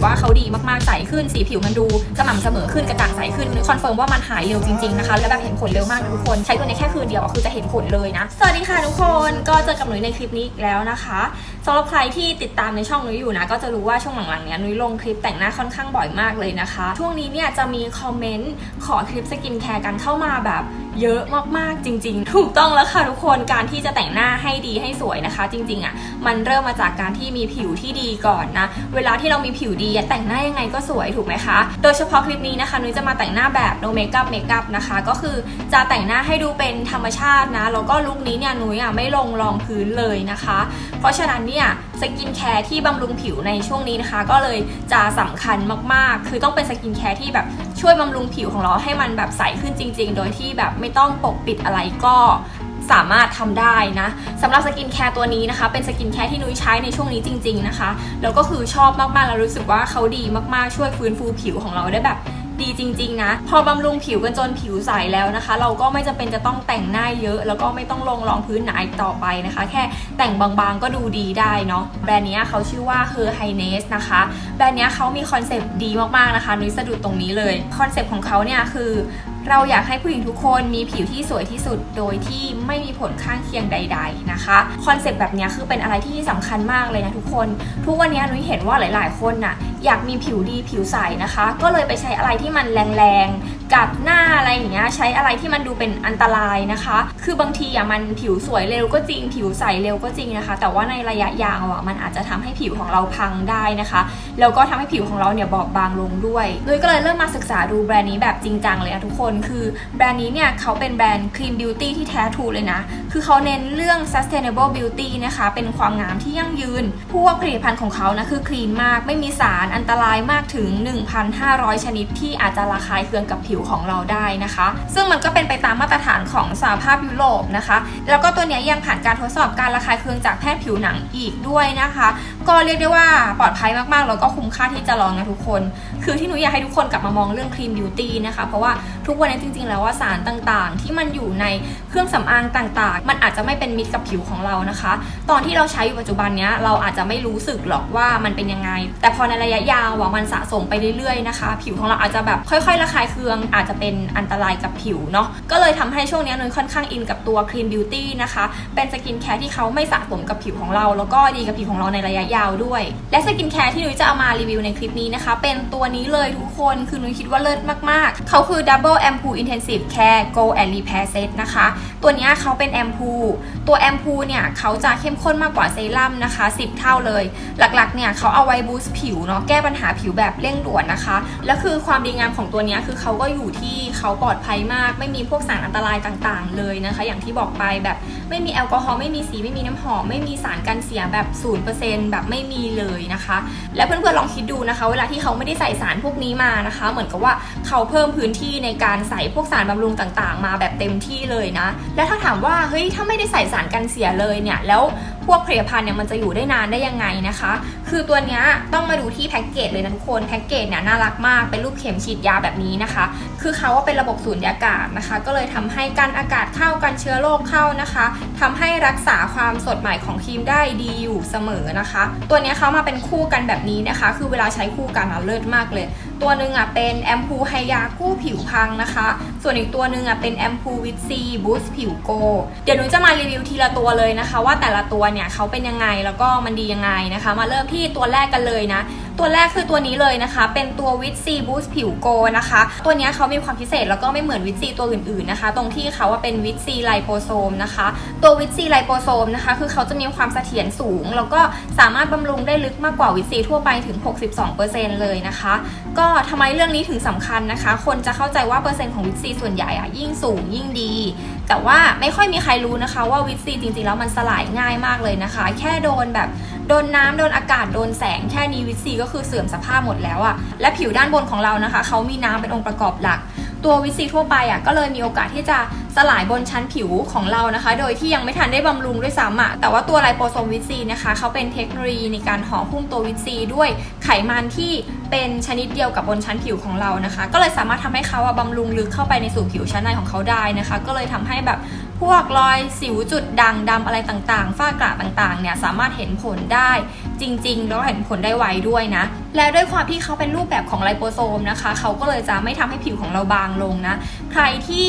กว่าเขาดีมากๆใสขึ้นสีผิวมันดูสม่ำเสมอขึ้นกระจ่างใสขึ้นคอนเฟิร์มว่ามันหายเร็วจริงๆนะคะและแบบเห็นผลเร็วมากทุกคนใช้ตัวนี้แค่คืนเดียวคือจะเห็นผลเลยนะสวัสดีค่ะทุกคนก็เจอกับนุ้ยในคลิปนี้อีกแล้วนะคะสำหรับใครที่ติดตามในช่องนุ้ยอยู่นะก็จะรู้ว่าช่วงหลังๆเนี้ยนุ้ยลงคลิปแต่งหน้าค่อนข้างบ่อยมากเลยนะคะ ช่วงนี้เนี่ยจะมีคอมเมนต์ขอคลิปสกินแคร์กันเข้ามาแบบเยอะมากๆจริง ๆ ถูกต้องแล้วค่ะทุกคนการที่จะแต่งหน้าให้ดีให้สวยนะคะ จริงๆอะมันเริ่มมาจากการที่มีผิวที่ดีก่อนนะเวลาที่เรามีผิวดีแต่งหน้ายังไงก็สวยถูกไหมคะ โดยเฉพาะคลิปนี้นะคะนุ้ยจะมาแต่งหน้าแบบ no makeup makeup นะคะ ก็คือจะแต่งหน้าให้ดูเป็นธรรมชาตินะแล้วก็ลุคนี้เนี่ยนุ้ยอะไม่ลงรองพื้นเลยนะคะ เพราะฉะนั้นเนี่ยสกินแคร์ที่บำรุงผิวในช่วงนี้นะคะ ก็เลยจะสำคัญมากๆ คือต้องเป็นสกินแคร์ที่แบบ ช่วยบำรุงผิวของเราให้มันแบบใสขึ้นจริง ๆ โดยที่แบบไม่ต้องปกปิดอะไรก็สามารถทำได้นะสำหรับสกินแคร์ตัวนี้นะคะ เป็นสกินแคร์ที่นุ้ยใช้ในช่วงนี้จริง ๆนะคะ แล้วก็คือชอบมากๆแล้วรู้สึกว่าเขาดีมากๆช่วยฟื้นฟูผิวของเราได้แบบ ดีจริง ๆ นะ พอบำรุงผิวกันจนผิวใสแล้วนะคะ เราก็ไม่จำเป็นจะต้องแต่งหน้าเยอะ แล้วก็ไม่ต้องลงรองพื้นหนาอีกต่อไปนะคะ แค่แต่งบางๆก็ดูดีได้เนาะแบรนด์นี้เขาชื่อว่า Her Highness นะคะ แบรนด์นี้เขามีคอนเซปต์ดีมากๆนะคะนุ้ยสะดุดตรงนี้เลยคอนเซปต์ของเขาเนี่ยคือเราอยากให้ผู้หญิงทุกคนมีผิวที่สวยที่สุดโดยที่ไม่มีผลข้างเคียงใด ๆนะคะคอนเซปต์แบบนี้คือเป็นอะไรที่สำคัญมากเลยนะทุกคน ทุกวันนี้นุ้ยเห็นว่าหลาย ๆ คนน่ะอยากมีผิวดีผิวใสนะคะ ก็เลยไปใช้อะไรที่มันแรงๆ กัดหน้าอะไรอย่างเงี้ยใช้อะไรที่มันดูเป็นอันตรายนะคะ คือบางทีอะมันผิวสวยเร็วก็จริง ผิวใสเร็วก็จริงนะคะ แต่ว่าในระยะยาวอะมันอาจจะทำให้ผิวของเราพังได้นะคะแล้วก็ทำให้ผิวของเราเนี่ยบอบบางลงด้วยนุ้ยก็เลยเริ่มมาศึกษาดูแบรนด์นี้แบบจริงจังเลยนะทุกคน คือแบรนด์นี้เนี่ยเขาเป็นแบรนด์ clean beauty ที่แท้ทรูเลยนะ คือเขาเน้นเรื่อง sustainable beauty นะคะ เป็นความงามที่ยั่งยืน พวกผลิตภัณฑ์ของเขานะคือคลีนมาก ไม่มีสารอันตรายมากถึง 1,500 ชนิดที่อาจจะระคายเคืองกับผิวของเราได้นะคะ ซึ่งมันก็เป็นไปตามมาตรฐานของสหภาพยุโรปนะคะ แล้วก็ตัวนี้ยังผ่านการทดสอบการระคายเคืองจากแพทย์ผิวหนังอีกด้วยนะคะ ก็เรียกได้ว่าปลอดภัยมากๆแล้วก็คุ้มค่าที่จะลองนะทุกคน คือที่หนูอยากให้ทุกคนกลับมามองเรื่อง clean beauty นะคะ เพราะว่าทุกวันนี้จริง ๆ แล้วว่าสารต่างๆ ที่มันอยู่ในเครื่องสำอางต่างๆ มันอาจจะไม่เป็นมิตรกับผิวของเรานะคะ ตอนที่เราใช้อยู่ปัจจุบันเนี้ยเราอาจจะไม่รู้สึกหรอกว่ามันเป็นยังไง แต่พอในระยะยาวอะมันสะสมไปเรื่อยๆนะคะ ผิวของเราอาจจะแบบค่อยๆระคายเคืองอาจจะเป็นอันตรายกับผิวเนาะก็เลยทำให้ช่วงนี้นุ้ยค่อนข้างอินกับตัว Clean Beauty นะคะเป็นสกินแคร์ที่เขาไม่สะสมกับผิวของเรา แล้วก็ดีกับผิวของเราในระยะยาวด้วย และสกินแคร์ที่นุ้ยจะเอามารีวิวในคลิปนี้นะคะ เป็นตัวนี้เลยทุกคนคือนุ้ยคิดว่าเลิศมากๆ เขาคือ Double Ampoule Intensive Care Glow and Repair Set นะคะ ตัวนี้เขาเป็นแอมพูตัวแอมพูเนี่ยเขาจะเข้มข้นมากกว่าเซรั่มนะคะ 10 เท่าเลย หลักๆเนี่ยเขาเอาไว้ boost ผิวเนาะแก้ปัญหาผิวแบบเร่งด่วนนะคะ แล้วคือความดีงามของตัวนี้คือเขาก็อยูู่่ที่เขาปลอดภัยมาก ไม่มีพวกสารอันตรายต่างๆ เลยนะคะ อย่างที่บอกไปแบบไม่มีแอลกอฮอล์ไม่มีสีไม่มีน้ำหอม ไม่มีสารกันเสียแบบ0%แบบไม่มีเลยนะคะ และเพื่อนๆลองคิดดูนะคะ เวลาที่เขาไม่ได้ใส่สารพวกนี้มานะคะ เหมือนกับว่าเขาเพิ่มพื้นที่ในการใส่พวกสารบำรุงต่างๆ มาแบบ เต็มที่เลยนะ และถ้าถามว่าเฮ้ยถ้าไม่ได้ใส่สารกันเสียเลยเนี่ยแล้วพวกผลิตภัณฑ์เนี่ยมันจะอยู่ได้นานได้ยังไงนะคะ คือตัวนี้ต้องมาดูที่แพ็กเกจเลยนะทุกคนแพ็กเกจเนี่ยน่ารักมากเป็นรูปเข็มฉีดยาแบบนี้นะคะ คือเขาว่าเป็นระบบสูญญากาศนะคะ ก็เลยทำให้การอากาศเข้ากันเชื้อโรคเข้านะคะทำให้รักษาความสดใหม่ของครีมได้ดีอยู่เสมอนะคะ ตัวนี้เขามาเป็นคู่กันแบบนี้นะคะ คือเวลาใช้คู่กันอะเลิศมากเลย ตัวหนึ่งอะเป็นแอมพูไฮยากู้ผิวพังนะคะ ส่วนอีกตัวหนึ่งอะเป็นแอมพูวิตซีบูสต์ผิวโก เดี๋ยวหนูจะมารีวิวทีละตัวเลยนะคะ ว่าแต่ละตัวเนี่ยเขาเป็นยังไงแล้วก็มันดียังไงนะคะ มาเริ่มที่ตัวแรกกันเลยนะ ตัวแรกคือตัวนี้เลยนะคะ เป็นตัววิตซีบูสต์ผิวโกนะคะ ตัวนี้เขามีความพิเศษแล้วก็ไม่เหมือนวิตซีตัวอื่นๆนะคะ ตรงที่เขาว่าเป็นวิตซีไลโปโซมนะคะ ตัววิตซีไลโปโซมนะคะ คือเขาจะมีความเสถียรสูง แล้วก็สามารถบำรุงได้ลึกมากกว่าวิตซีทั่วไปถึง 62%เลยนะคะ ก็ทำไมเรื่องนี้ถึงสำคัญนะคะ คนจะเข้าใจว่าเปอร์เซ็นต์ของวิตซีส่วนใหญ่อะยิ่งสูงยิ่งดี แต่ว่าไม่ค่อยมีใครรู้นะคะว่าวิตซีจริงๆแล้วมันสลายง่ายมากเลยนะคะ แค่โดนแบบโดนน้ำโดนอากาศโดนแสงแค่นี้วิตซีก็คือเสื่อมสภาพหมดแล้วอะและผิวด้านบนของเรานะคะเขามีน้ำเป็นองค์ประกอบหลัก ตัววิตซีทั่วไปอะก็เลยมีโอกาสที่จะสลายบนชั้นผิวของเรานะคะ โดยที่ยังไม่ทันได้บำรุงด้วยซ้ำอะแต่ว่าตัวไลโปโซมวิตซีนะคะเขาเป็นเทคโนโลยีในการห่อหุ้มตัววิตซีด้วยไขมันที่เป็นชนิดเดียวกับบนชั้นผิวของเรานะคะ ก็เลยสามารถทำให้เขาอะบำรุงลึกเข้าไปในสู่ผิวชั้นในของเขาได้นะคะ ก็เลยทำให้แบบ พวกรอยสิวจุดด่างดำอะไรต่างๆ ฝ้ากระต่างๆ เนี่ยสามารถเห็นผลได้จริงๆ แล้วเห็นผลได้ไวด้วยนะ และด้วยความที่เขาเป็นรูปแบบของไลโปโซมนะคะ เขาก็เลยจะไม่ทำให้ผิวของเราบางลงนะ ใครที่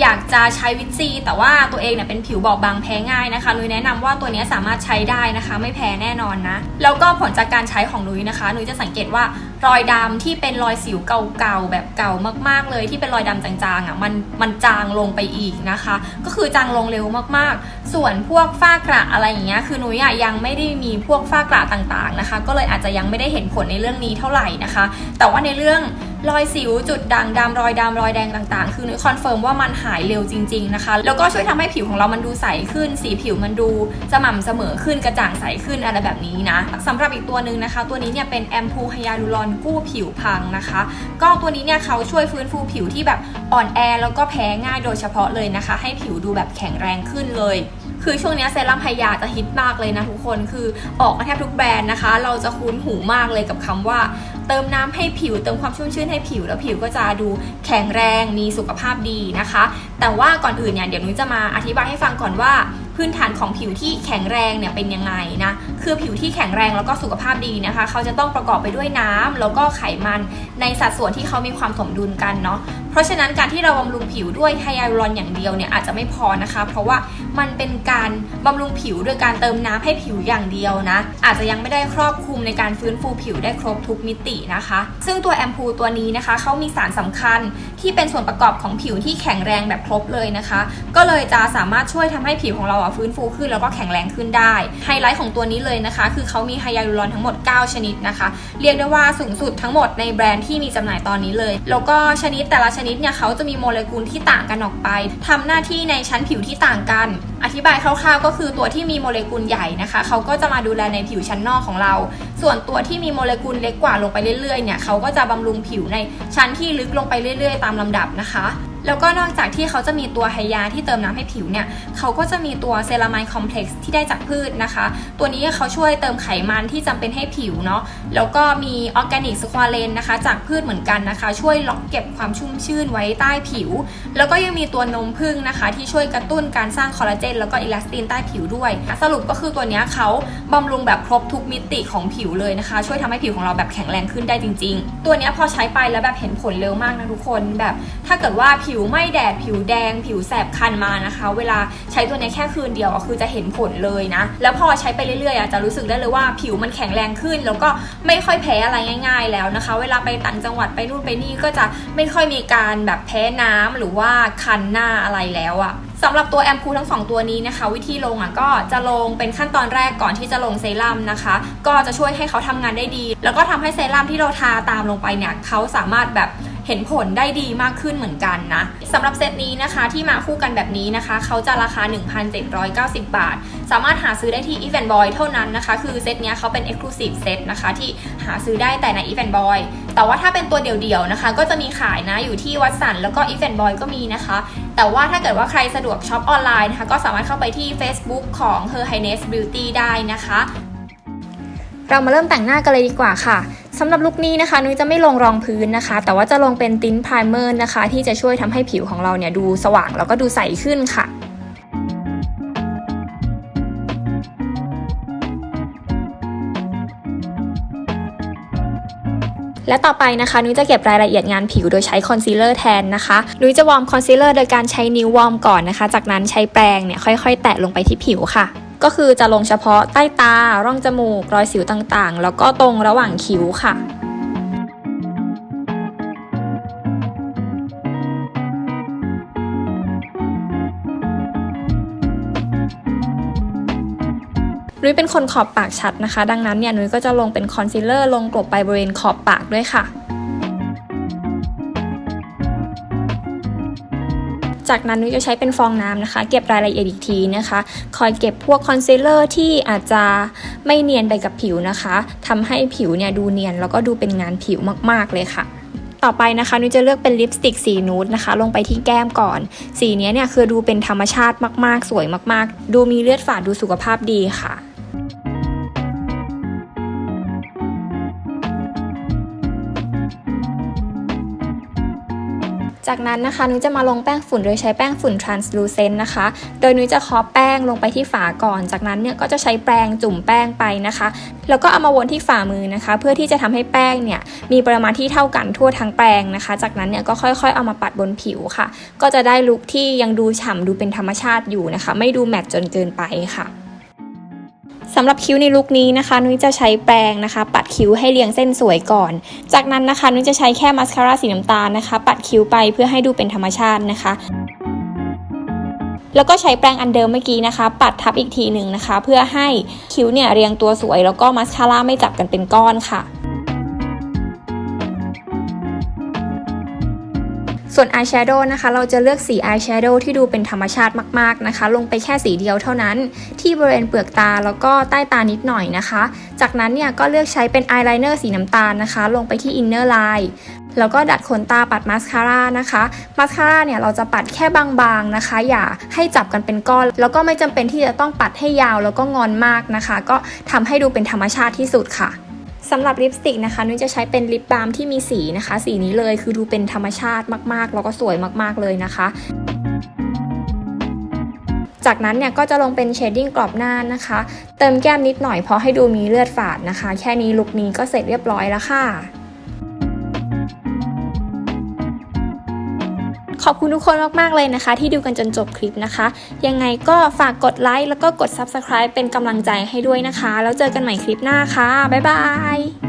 อยากจะใช้วิตซีแต่ว่าตัวเองเนี่ยเป็นผิวบอบบางแพ้ง่ายนะคะนุ้ยแนะนำว่าตัวนี้สามารถใช้ได้นะคะ ไม่แพ้แน่นอนนะ แล้วก็ผลจากการใช้ของนุ้ยนะคะนุ้ยจะสังเกตว่ารอยดำที่เป็นรอยสิวเก่าๆแบบเก่ามากๆเลยที่เป็นรอยดำจางๆอะมันมันจางลงไปอีกนะคะ ก็คือจางลงเร็วมากๆ ส่วนพวกฝ้ากระอะไรอย่างเงี้ยคือนุ้ยอะยังไม่ได้มีพวกฝ้ากระต่างๆนะคะ ก็เลยอาจจะยังไม่ได้เห็นผลในเรื่องนี้เท่าไหร่นะคะ แต่ว่าในเรื่อง รอยสิวจุดด่างดำรอยดำรอยแดงต่างๆ คือนุ้ยคอนเฟิร์มว่ามันหายเร็วจริง ๆนะคะ แล้วก็ช่วยทำให้ผิวของเรามันดูใสขึ้น สีผิวมันดูสม่ำเสมอขึ้นกระจ่างใสขึ้นอะไรแบบนี้นะสำหรับอีกตัวหนึ่งนะคะ ตัวนี้เนี่ยเป็นแอมพูไฮยาลูรอนกู้ผิวพังนะคะ ก็ตัวนี้เนี่ยเขาช่วยฟื้นฟูผิวที่แบบอ่อนแอแล้วก็แพ้ง่ายโดยเฉพาะเลยนะคะ ให้ผิวดูแบบแข็งแรงขึ้นเลยคือช่วงนี้เซรั่มไฮยาจะฮิตมากเลยนะทุกคนคือออกมาแทบทุกแบรนด์นะคะ เราจะคุ้นหูมากเลยกับคำว่า เติมน้ำให้ผิว เติมความชุ่มชื่นให้ผิว แล้วผิวก็จะดูแข็งแรงมีสุขภาพดีนะคะ แต่ว่าก่อนอื่นเนี่ยเดี๋ยวนุ้ยจะมาอธิบายให้ฟังก่อนว่า พื้นฐานของผิวที่แข็งแรงเนี่ยเป็นยังไงนะคือผิวที่แข็งแรงแล้วก็สุขภาพดีนะคะ เขาจะต้องประกอบไปด้วยน้ำแล้วก็ไขมันในสัดส่วนที่เขามีความสมดุลกันเนาะเพราะฉะนั้นการที่เราบำรุงผิวด้วยไฮยาลูรอนอย่างเดียวเนี่ยอาจจะไม่พอนะคะ เพราะว่ามันเป็นการบำรุงผิวโดยการเติมน้ำให้ผิวอย่างเดียวนะ อาจจะยังไม่ได้ครอบคลุมในการฟื้นฟูผิวได้ครบทุกมิตินะคะ ซึ่งตัวแอมพูตัวนี้นะคะเขามีสารสำคัญที่เป็นส่วนประกอบของผิวที่แข็งแรงแบบครบเลยนะคะ ก็เลยจะสามารถช่วยทำให้ผิวของเราอะฟื้นฟูขึ้นแล้วก็แข็งแรงขึ้นได้ ไฮไลท์ของตัวนี้เลยนะคะ คือเขามีไฮยาลูรอนทั้งหมด 9 ชนิดนะคะ เรียกได้ว่าสูงสุดทั้งหมดในแบรนด์ที่มีจำหน่ายตอนนี้เลย แล้วก็ชนิดแต่ละชนิดเนี่ยเขาจะมีโมเลกุลที่ต่างกันออกไปทำหน้าที่ในชั้นผิวที่ต่างกัน อธิบายคร่าวๆ ก็คือตัวที่มีโมเลกุลใหญ่นะคะเขาก็จะมาดูแลในผิวชั้นนอกของเรา ส่วนตัวที่มีโมเลกุลเล็กกว่าลงไปเรื่อยๆเนี่ยเขาก็จะบำรุงผิวในชั้นที่ลึกลงไปเรื่อย ๆ ตามลำดับนะคะ แล้วก็นอกจากที่เขาจะมีตัวไฮยาที่เติมน้ำให้ผิวเนี่ยเขาก็จะมีตัวเซรามายคอมเพล็กซ์ที่ได้จากพืชนะคะ ตัวนี้เขาช่วยเติมไขมันที่จำเป็นให้ผิวเนาะแล้วก็มีออร์แกนิก squalane นะคะ จากพืชเหมือนกันนะคะ ช่วยล็อกเก็บความชุ่มชื่นไว้ใต้ผิว แล้วก็ยังมีตัวนมผึ้งนะคะ ที่ช่วยกระตุ้นการสร้างคอลลาเจนแล้วก็อิลาสตินใต้ผิวด้วย สรุปก็คือตัวนี้เขาบำรุงแบบครบทุกมิติของผิวเลยนะคะ ช่วยทำให้ผิวของเราแบบแข็งแรงขึ้นได้จริง ๆ ตัวนี้พอใช้ไปแล้วแบบเห็นผลเร็วมากนะทุกคนแบบ ถ้าเกิดว่าผิวไหม้แดดผิวแดง ผิวแสบคันมานะคะ เวลาใช้ตัวนี้แค่คืนเดียวคือจะเห็นผลเลยนะ แล้วพอใช้ไปเรื่อยๆอะจะรู้สึกได้เลยว่าผิวมันแข็งแรงขึ้น แล้วก็ไม่ค่อยแพ้อะไรง่าย ๆ แล้วนะคะ เวลาไปต่างจังหวัดไปนู่นไปนี่ก็จะไม่ค่อยมีการแบบแพ้น้ำหรือว่าคันหน้าอะไรแล้วอะสำหรับตัวแอมพูทั้ง 2 ตัวนี้นะคะ วิธีลงอะก็จะลงเป็นขั้นตอนแรกก่อนที่จะลงเซรั่มนะคะ ก็จะช่วยให้เขาทำงานได้ดี แล้วก็ทำให้เซรั่มที่เราทาตามลงไปเนี่ยเขาสามารถแบบ เห็นผลได้ดีมากขึ้นเหมือนกันนะสำหรับเซตนี้นะคะที่มาคู่กันแบบนี้นะคะ เขาจะราคา 1,790 บาท สามารถหาซื้อได้ที่ Eveandboy เท่านั้นนะคะ คือเซตนี้เขาเป็น Exclusive Set นะคะที่หาซื้อได้แต่ใน Eveandboy แต่ว่าถ้าเป็นตัวเดี่ยวๆนะคะ ก็จะมีขายนะอยู่ที่ Watsons แล้วก็ Eveandboy ก็มีนะคะ แต่ว่าถ้าเกิดว่าใครสะดวกช็อปออนไลน์นะคะ ก็สามารถเข้าไปที่ Facebook ของ Her Highness Beauty ได้นะคะ เรามาเริ่มแต่งหน้ากันเลยดีกว่าค่ะ สำหรับลุคนี้นะคะนุ้ยจะไม่ลงรองพื้นนะคะ แต่ว่าจะลงเป็น tint primer นะคะ ที่จะช่วยทำให้ผิวของเราเนี่ยดูสว่างแล้วก็ดูใสขึ้นค่ะและต่อไปนะคะนุ้ยจะเก็บรายละเอียดงานผิวโดยใช้คอนซีลเลอร์แทนนะคะนุ้ยจะ warm คอนซีลเลอร์โดยการใช้นิ้ว warm ก่อนนะคะ จากนั้นใช้แปรงเนี่ยค่อยๆ แตะลงไปที่ผิวค่ะ ก็คือจะลงเฉพาะใต้ตา ร่องจมูก รอยสิวต่างๆ แล้วก็ตรงระหว่างคิ้วค่ะนุ้ยเป็นคนขอบปากชัดนะคะ ดังนั้นเนี่ยนุ้ยก็จะลงเป็นคอนซีลเลอร์ลงกลบไปบริเวณขอบปากด้วยค่ะ จากนั้นนุ้ยจะใช้เป็นฟองน้ำนะคะ เก็บรายละเอียดอีกทีนะคะ คอยเก็บพวกคอนซีลเลอร์ที่อาจจะไม่เนียนไปกับผิวนะคะทำให้ผิวเนี่ยดูเนียนแล้วก็ดูเป็นงานผิวมาก ๆ เลยค่ะต่อไปนะคะนุ้ยจะเลือกเป็นลิปสติกสีนูดนะคะ ลงไปที่แก้มก่อน สีนี้เนี่ยคือดูเป็นธรรมชาติมากๆ สวยมากๆ ดูมีเลือดฝาดดูสุขภาพดีค่ะ จากนั้นนะคะนุ้ยจะมาลงแป้งฝุ่นโดยใช้แป้งฝุ่น translucent นะคะ โดยนุ้ยจะเคาะแป้งลงไปที่ฝาก่อน จากนั้นเนี่ยก็จะใช้แปรงจุ่มแป้งไปนะคะ แล้วก็เอามาวนที่ฝ่ามือนะคะ เพื่อที่จะทำให้แป้งเนี่ยมีปริมาณที่เท่ากันทั่วทั้งแปรงนะคะ จากนั้นเนี่ยก็ค่อยๆ เอามาปัดบนผิวค่ะ ก็จะได้ลุคที่ยังดูฉ่ำดูเป็นธรรมชาติอยู่นะคะ ไม่ดูแมตต์จนเกินไปค่ะ สำหรับคิ้วในลุคนี้นะคะ นุ้ยจะใช้แปรงนะคะ ปัดคิ้วให้เรียงเส้นสวยก่อน จากนั้นนะคะ นุ้ยจะใช้แค่มัสคาร่าสีน้ำตาลนะคะ ปัดคิ้วไปเพื่อให้ดูเป็นธรรมชาตินะคะ แล้วก็ใช้แปรงอันเดิมเมื่อกี้นะคะ ปัดทับอีกทีหนึ่งนะคะ เพื่อให้คิ้วเนี่ยเรียงตัวสวย แล้วก็มัสคาร่าไม่จับกันเป็นก้อนค่ะ ส่วนอายแชโดว์นะคะ เราจะเลือกสีอายแชโดว์ที่ดูเป็นธรรมชาติมากๆนะคะ ลงไปแค่สีเดียวเท่านั้น ที่บริเวณเปลือกตาแล้วก็ใต้ตานิดหน่อยนะคะ จากนั้นเนี่ยก็เลือกใช้เป็นอายไลเนอร์สีน้ำตาลนะคะ ลงไปที่ inner line แล้วก็ดัดขนตาปัดมาสคาร่านะคะ มาสคาร่าเนี่ยเราจะปัดแค่บางๆนะคะ อย่าให้จับกันเป็นก้อน แล้วก็ไม่จำเป็นที่จะต้องปัดให้ยาวแล้วก็งอนมากนะคะ ก็ทำให้ดูเป็นธรรมชาติที่สุดค่ะ สำหรับลิปสติกนะคะนุ้ยจะใช้เป็นลิปบาล์มที่มีสีนะคะ สีนี้เลยคือดูเป็นธรรมชาติมากๆ แล้วก็สวยมากๆเลยนะคะ จากนั้นเนี่ยก็จะลงเป็นเชดดิ้งกรอบหน้านะคะ เติมแก้มนิดหน่อยเพราะให้ดูมีเลือดฝาดนะคะ แค่นี้ลุคนี้ก็เสร็จเรียบร้อยแล้วค่ะ อบคุณทุกคนมาก ๆ เลยนะคะ ที่ดูกันจนจบคลิปนะคะ ยังไงก็ฝากกดไลค์แล้วก็กด Subscribe เป็นกำลังใจให้ด้วยนะคะ แล้วเจอกันใหม่คลิปหน้าค่ะ บ๊ายบาย